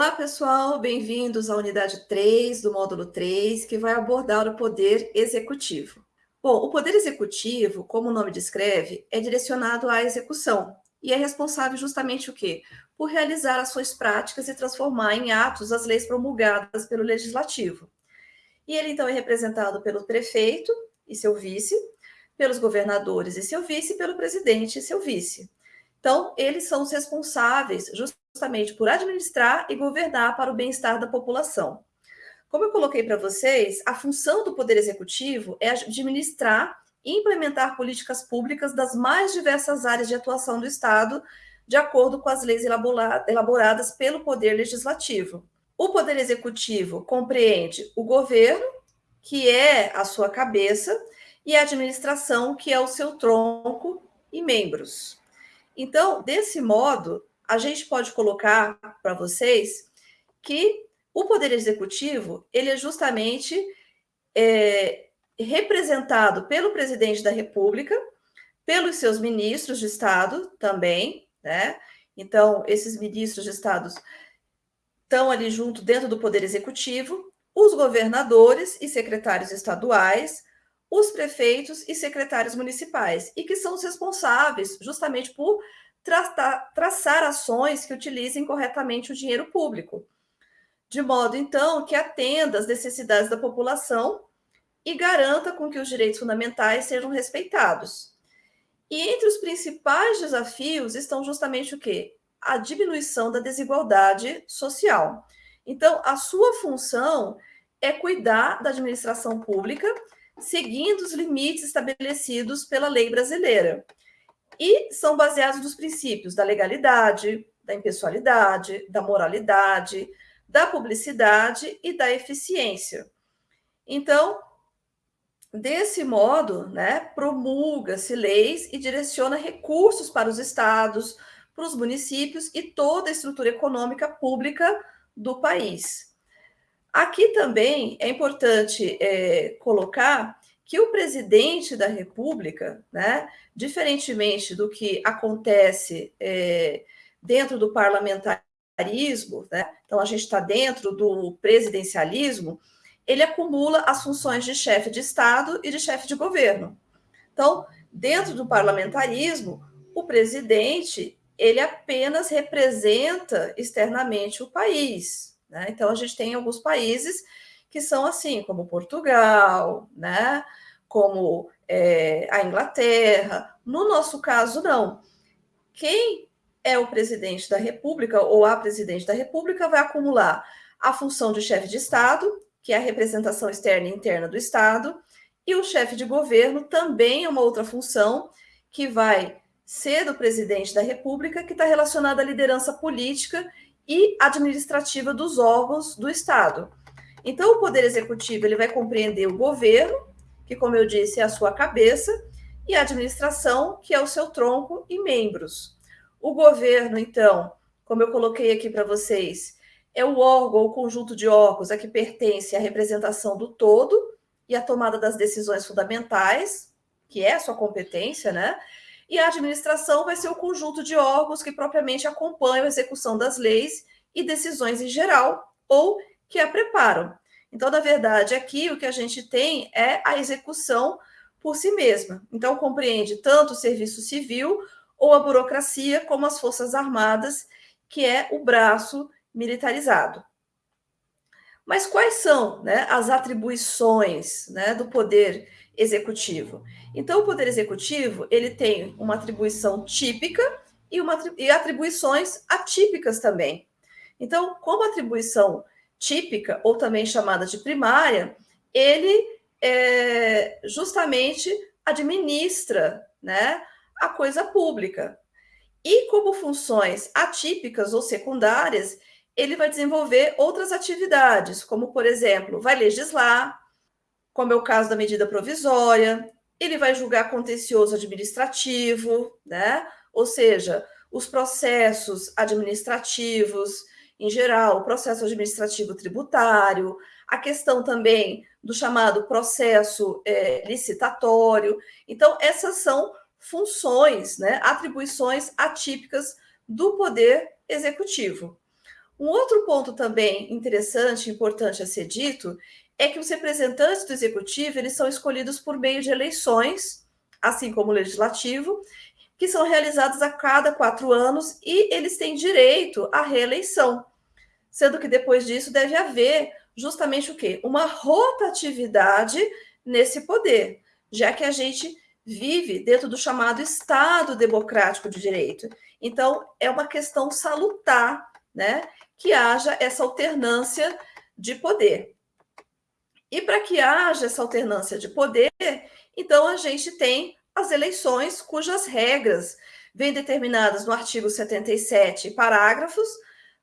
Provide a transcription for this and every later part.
Olá, pessoal, bem-vindos à unidade 3 do módulo 3, que vai abordar o poder executivo. Bom, o poder executivo, como o nome descreve, é direcionado à execução e é responsável justamente o quê? Por realizar ações práticas e transformar em atos as leis promulgadas pelo legislativo. E ele então é representado pelo prefeito e seu vice, pelos governadores e seu vice, e pelo presidente e seu vice. Então, eles são os responsáveis justamente por administrar e governar para o bem-estar da população. Como eu coloquei para vocês, a função do Poder Executivo é administrar e implementar políticas públicas das mais diversas áreas de atuação do Estado, de acordo com as leis elaboradas pelo Poder Legislativo. O Poder Executivo compreende o governo, que é a sua cabeça, e a administração, que é o seu tronco e membros. Então, desse modo, a gente pode colocar para vocês que o poder executivo ele é justamente é, representado pelo presidente da República, pelos seus ministros de Estado também, né? Então, esses ministros de Estado estão ali junto dentro do poder executivo, os governadores e secretários estaduais, os prefeitos e secretários municipais, e que são os responsáveis justamente por tratar, traçar ações que utilizem corretamente o dinheiro público, de modo então que atenda às necessidades da população e garanta com que os direitos fundamentais sejam respeitados. E entre os principais desafios estão justamente o quê? A diminuição da desigualdade social. Então, a sua função é cuidar da administração pública seguindo os limites estabelecidos pela lei brasileira. E são baseados nos princípios da legalidade, da impessoalidade, da moralidade, da publicidade e da eficiência. Então, desse modo, né, promulga-se leis e direciona recursos para os estados, para os municípios e toda a estrutura econômica pública do país. Aqui também é importante é, colocar que o presidente da República, né, diferentemente do que acontece é, dentro do parlamentarismo, né, então a gente está dentro do presidencialismo, ele acumula as funções de chefe de Estado e de chefe de governo. Então, dentro do parlamentarismo, o presidente ele apenas representa externamente o país, né? Então, a gente tem alguns países que são assim, como Portugal, né? como é, a Inglaterra. No nosso caso, não. Quem é o presidente da República ou a presidente da República vai acumular a função de chefe de Estado, que é a representação externa e interna do Estado, e o chefe de governo também é uma outra função que vai ser do presidente da República, que está relacionada à liderança política e administrativa dos órgãos do Estado. Então, o Poder Executivo ele vai compreender o governo, que, como eu disse, é a sua cabeça, e a administração, que é o seu tronco e membros. O governo, então, como eu coloquei aqui para vocês, é o órgão ou conjunto de órgãos a que pertence a representação do todo e a tomada das decisões fundamentais, que é a sua competência, né? e a administração vai ser o conjunto de órgãos que propriamente acompanham a execução das leis e decisões em geral, ou que a preparam. Então, na verdade, aqui o que a gente tem é a execução por si mesma. Então, compreende tanto o serviço civil ou a burocracia, como as Forças Armadas, que é o braço militarizado. Mas quais são né, as atribuições né, do poder executivo. Então, o poder executivo ele tem uma atribuição típica e, uma, e atribuições atípicas também. Então, como atribuição típica, ou também chamada de primária, ele é, justamente administra né, a coisa pública. E como funções atípicas ou secundárias, ele vai desenvolver outras atividades, como, por exemplo, vai legislar, como é o caso da medida provisória, ele vai julgar contencioso administrativo, né? Ou seja, os processos administrativos em geral, o processo administrativo tributário, a questão também do chamado processo é, licitatório. Então, essas são funções, né, atribuições atípicas do poder executivo. Um outro ponto também interessante, importante a ser dito, é que os representantes do executivo eles são escolhidos por meio de eleições, assim como o legislativo, que são realizadas a cada quatro anos e eles têm direito à reeleição, sendo que depois disso deve haver justamente o quê? Uma rotatividade nesse poder, já que a gente vive dentro do chamado Estado Democrático de Direito. Então, é uma questão salutar, né, que haja essa alternância de poder. E para que haja essa alternância de poder, então a gente tem as eleições cujas regras vêm determinadas no artigo 77, parágrafos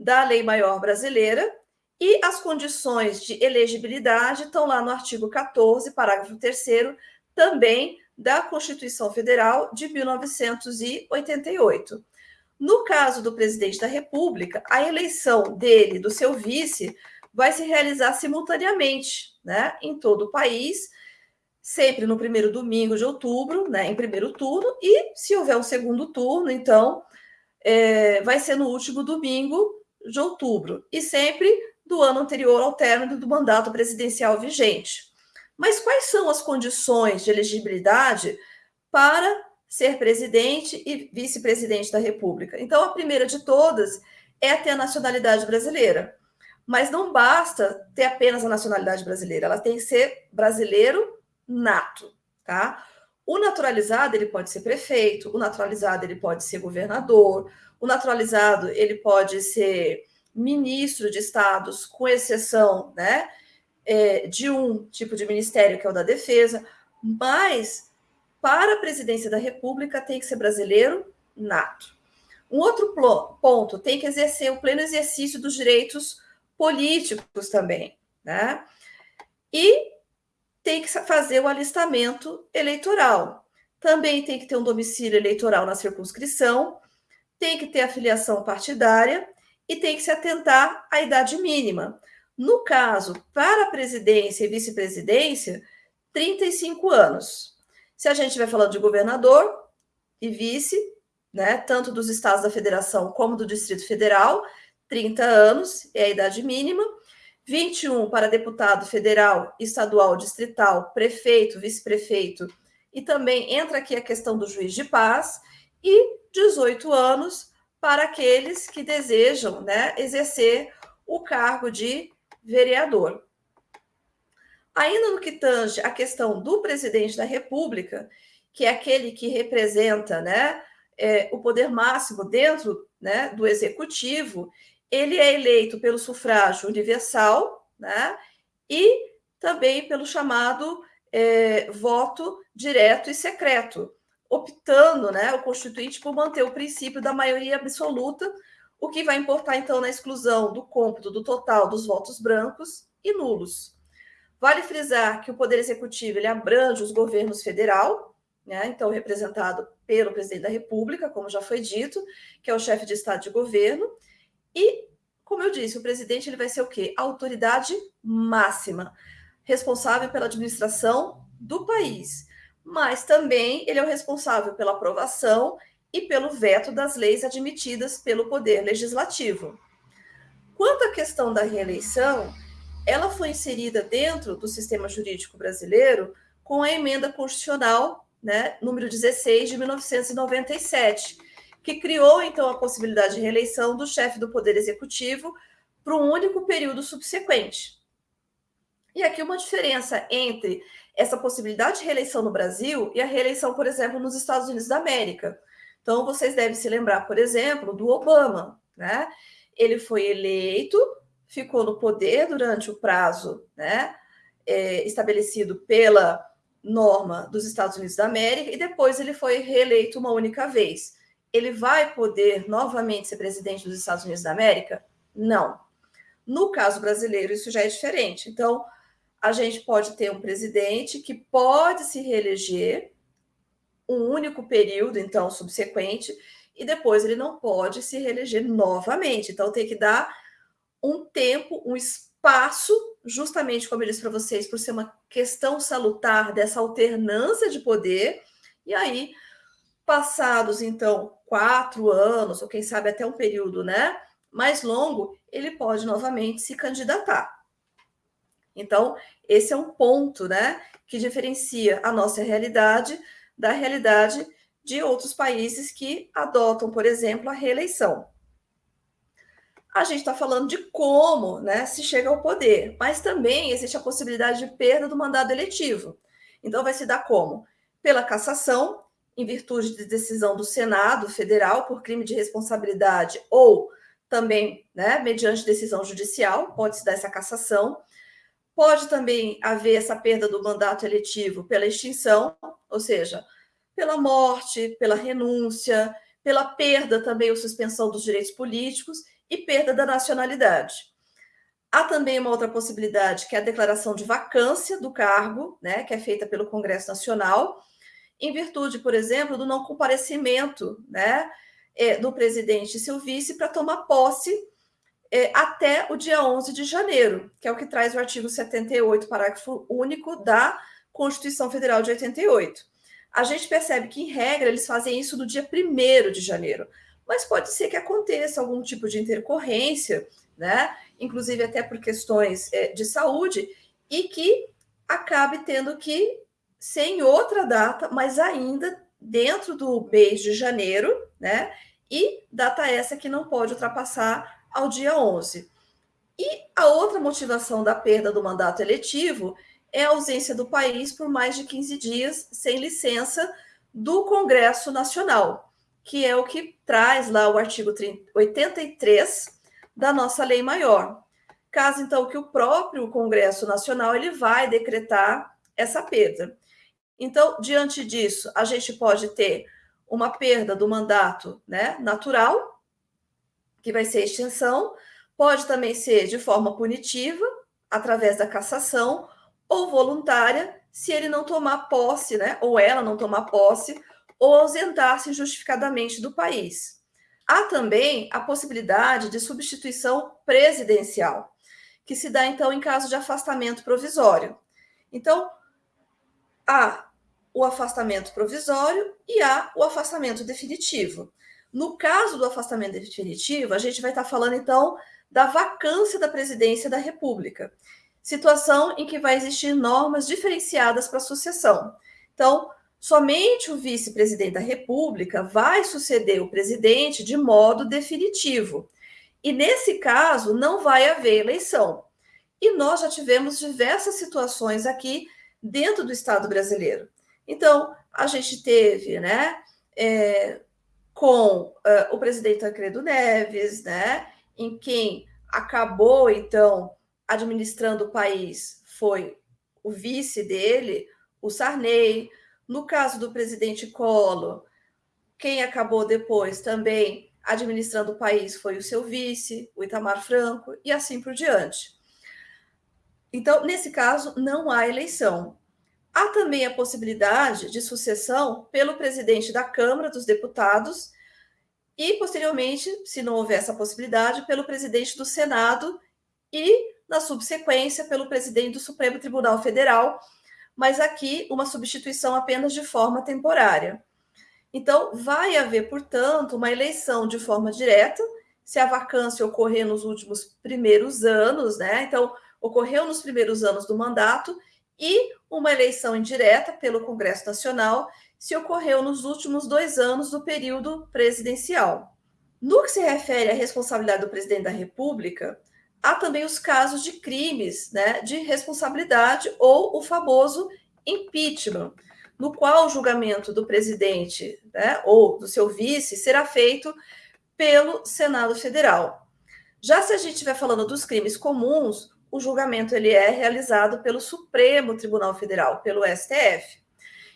da Lei Maior Brasileira, e as condições de elegibilidade estão lá no artigo 14, parágrafo 3 também da Constituição Federal de 1988. No caso do presidente da República, a eleição dele, do seu vice, vai se realizar simultaneamente, né, em todo o país, sempre no primeiro domingo de outubro, né, em primeiro turno, e se houver um segundo turno, então, é, vai ser no último domingo de outubro, e sempre do ano anterior ao término do mandato presidencial vigente. Mas quais são as condições de elegibilidade para ser presidente e vice-presidente da República? Então, a primeira de todas é ter a nacionalidade brasileira. Mas não basta ter apenas a nacionalidade brasileira, ela tem que ser brasileiro nato, tá? O naturalizado ele pode ser prefeito, o naturalizado ele pode ser governador, o naturalizado ele pode ser ministro de estados, com exceção né, é, de um tipo de ministério, que é o da defesa, mas para a presidência da República tem que ser brasileiro nato. Um outro ponto, tem que exercer o pleno exercício dos direitos políticos também, né? E tem que fazer o alistamento eleitoral. Também tem que ter um domicílio eleitoral na circunscrição, tem que ter afiliação partidária e tem que se atentar à idade mínima. No caso, para presidência e vice-presidência, 35 anos. Se a gente estiver falando de governador e vice, né, tanto dos estados da federação como do Distrito Federal, 30 anos é a idade mínima. 21 para deputado federal, estadual, distrital, prefeito, vice-prefeito, e também entra aqui a questão do juiz de paz, e 18 anos para aqueles que desejam né, exercer o cargo de vereador. Ainda no que tange a questão do presidente da República, que é aquele que representa né, é, o poder máximo dentro né, do executivo, ele é eleito pelo sufrágio universal né, e também pelo chamado é, voto direto e secreto optando, né, o Constituinte, por manter o princípio da maioria absoluta, o que vai importar, então, na exclusão do cômputo do total dos votos brancos e nulos. Vale frisar que o Poder Executivo ele abrange os governos federal, né, então representado pelo presidente da República, como já foi dito, que é o chefe de Estado de governo, e, como eu disse, o presidente ele vai ser o quê? A autoridade máxima, responsável pela administração do país mas também ele é o responsável pela aprovação e pelo veto das leis admitidas pelo Poder Legislativo. Quanto à questão da reeleição, ela foi inserida dentro do sistema jurídico brasileiro com a emenda constitucional, né, número 16 de 1997, que criou então a possibilidade de reeleição do chefe do Poder Executivo para um único período subsequente. E aqui uma diferença entre essa possibilidade de reeleição no Brasil e a reeleição, por exemplo, nos Estados Unidos da América. Então, vocês devem se lembrar, por exemplo, do Obama, né? Ele foi eleito, ficou no poder durante o prazo né, é, estabelecido pela norma dos Estados Unidos da América e depois ele foi reeleito uma única vez. Ele vai poder novamente ser presidente dos Estados Unidos da América? Não. No caso brasileiro, isso já é diferente. Então, a gente pode ter um presidente que pode se reeleger um único período, então, subsequente, e depois ele não pode se reeleger novamente. Então, tem que dar um tempo, um espaço, justamente como eu disse para vocês, por ser uma questão salutar dessa alternância de poder, e aí, passados, então, quatro anos, ou quem sabe até um período, né? mais longo, ele pode novamente se candidatar. Então, esse é um ponto, né, que diferencia a nossa realidade da realidade de outros países que adotam, por exemplo, a reeleição. A gente está falando de como né, se chega ao poder, mas também existe a possibilidade de perda do mandato eletivo. Então, vai se dar como? Pela cassação, em virtude de decisão do Senado Federal por crime de responsabilidade, ou também, né, mediante decisão judicial, pode se dar essa cassação. Pode também haver essa perda do mandato eletivo pela extinção, ou seja, pela morte, pela renúncia, pela perda também ou suspensão dos direitos políticos e perda da nacionalidade. Há também uma outra possibilidade, que é a declaração de vacância do cargo, né, que é feita pelo Congresso Nacional, em virtude, por exemplo, do não comparecimento né, é, do presidente e seu vice para tomar posse é, até o dia 11 de janeiro, que é o que traz o artigo 78, parágrafo único da Constituição Federal de 88. A gente percebe que, em regra, eles fazem isso no dia 1 de janeiro, mas pode ser que aconteça algum tipo de intercorrência, né? inclusive até por questões é, de saúde, e que acabe tendo que ser em outra data, mas ainda dentro do mês de janeiro, né? E data essa que não pode ultrapassar ao dia 11. E a outra motivação da perda do mandato eletivo é a ausência do país por mais de 15 dias sem licença do Congresso Nacional, que é o que traz lá o artigo 83 da nossa lei maior. Caso então que o próprio Congresso Nacional ele vai decretar essa perda. Então, diante disso, a gente pode ter uma perda do mandato né, natural, que vai ser extinção, pode também ser de forma punitiva, através da cassação, ou voluntária, se ele não tomar posse, né, ou ela não tomar posse, ou ausentar-se injustificadamente do país. Há também a possibilidade de substituição presidencial, que se dá então em caso de afastamento provisório. Então, há o afastamento provisório e há o afastamento definitivo. No caso do afastamento definitivo, a gente vai estar falando então da vacância da presidência da República, situação em que vai existir normas diferenciadas para a sucessão. Então, somente o vice-presidente da República vai suceder o presidente de modo definitivo. E nesse caso, não vai haver eleição. E nós já tivemos diversas situações aqui dentro do Estado brasileiro. Então, a gente teve, né, é, com uh, o presidente Tancredo Neves, né, em quem acabou, então, administrando o país foi o vice dele, o Sarney. No caso do presidente Collor, quem acabou depois também administrando o país foi o seu vice, o Itamar Franco, e assim por diante. Então, nesse caso, não há eleição. Há também a possibilidade de sucessão pelo presidente da Câmara dos Deputados e, posteriormente, se não houver essa possibilidade, pelo presidente do Senado e, na subsequência, pelo presidente do Supremo Tribunal Federal, mas aqui uma substituição apenas de forma temporária. Então, vai haver, portanto, uma eleição de forma direta, se a vacância ocorrer nos últimos primeiros anos, né? Então, ocorreu nos primeiros anos do mandato e uma eleição indireta pelo Congresso Nacional se ocorreu nos últimos dois anos do período presidencial. No que se refere à responsabilidade do presidente da República, há também os casos de crimes né, de responsabilidade ou o famoso impeachment, no qual o julgamento do presidente né, ou do seu vice será feito pelo Senado Federal. Já se a gente estiver falando dos crimes comuns, o julgamento ele é realizado pelo Supremo Tribunal Federal, pelo STF.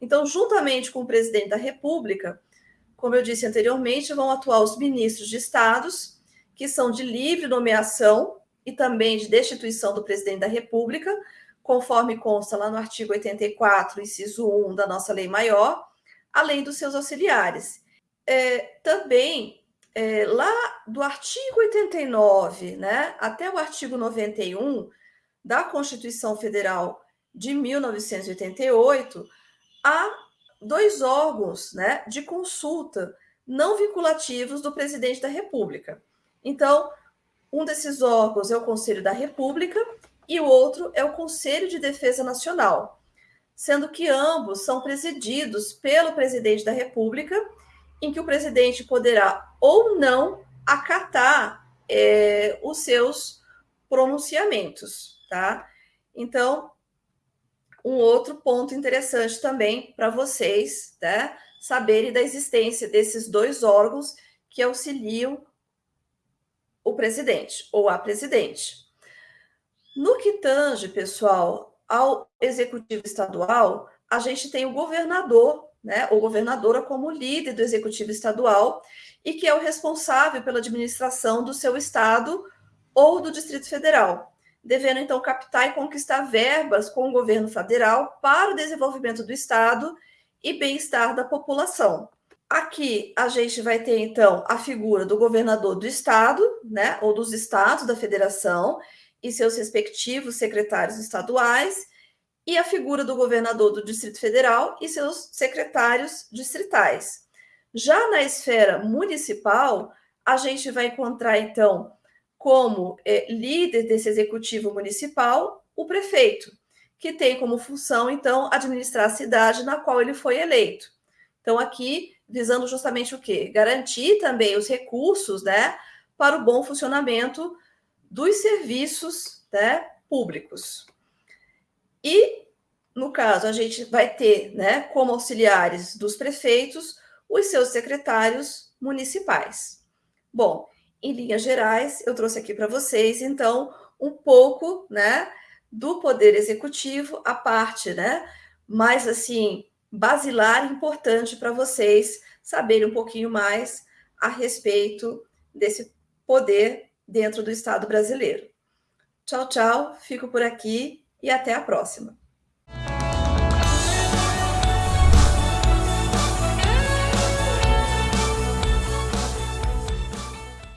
Então, juntamente com o presidente da República, como eu disse anteriormente, vão atuar os ministros de estados, que são de livre nomeação e também de destituição do presidente da República, conforme consta lá no artigo 84, inciso 1 da nossa lei maior, além dos seus auxiliares. É, também é, lá do artigo 89 né, até o artigo 91 da Constituição Federal de 1988, há dois órgãos né, de consulta não vinculativos do presidente da República, Então, um desses órgãos é o Conselho da República e o outro é o Conselho de Defesa Nacional, sendo que ambos são presididos pelo presidente da República, em que o presidente poderá ou não acatar é, os seus pronunciamentos, tá? Então, um outro ponto interessante também para vocês, né, saberem da existência desses dois órgãos que auxiliam o presidente ou a presidente. No que tange, pessoal, ao executivo estadual, a gente tem o governador, né, ou governadora como líder do executivo estadual e que é o responsável pela administração do seu estado ou do Distrito Federal, devendo então captar e conquistar verbas com o governo federal para o desenvolvimento do estado e bem-estar da população. Aqui a gente vai ter então a figura do governador do estado, né, ou dos estados da federação e seus respectivos secretários estaduais, e a figura do governador do Distrito Federal e seus secretários distritais. Já na esfera municipal, a gente vai encontrar então como é, líder desse executivo municipal o prefeito, que tem como função então administrar a cidade na qual ele foi eleito. Então aqui visando justamente o quê? Garantir também os recursos, né, para o bom funcionamento dos serviços, né, públicos. E, no caso, a gente vai ter, né, como auxiliares dos prefeitos, os seus secretários municipais. Bom, em linhas gerais, eu trouxe aqui para vocês, então, um pouco, né, do poder executivo, a parte, né, mais assim, basilar importante para vocês saberem um pouquinho mais a respeito desse poder dentro do Estado brasileiro. Tchau, tchau, fico por aqui e até a próxima.